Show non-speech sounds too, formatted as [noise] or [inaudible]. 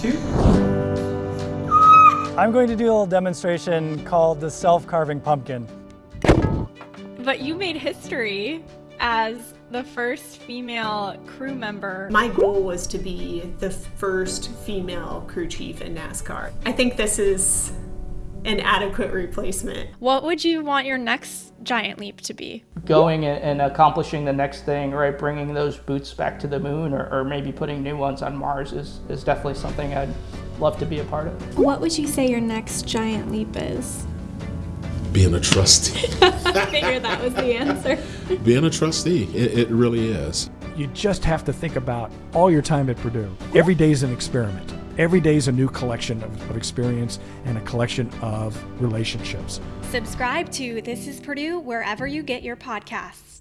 two. I'm going to do a little demonstration called the self-carving pumpkin. But you made history as the first female crew member. My goal was to be the first female crew chief in NASCAR. I think this is an adequate replacement. What would you want your next giant leap to be? Going and accomplishing the next thing, right? Bringing those boots back to the moon or, or maybe putting new ones on Mars is, is definitely something I'd love to be a part of. What would you say your next giant leap is? Being a trustee. [laughs] I figured that was the answer. [laughs] Being a trustee, it, it really is. You just have to think about all your time at Purdue. Every day is an experiment. Every day is a new collection of, of experience and a collection of relationships. Subscribe to This is Purdue wherever you get your podcasts.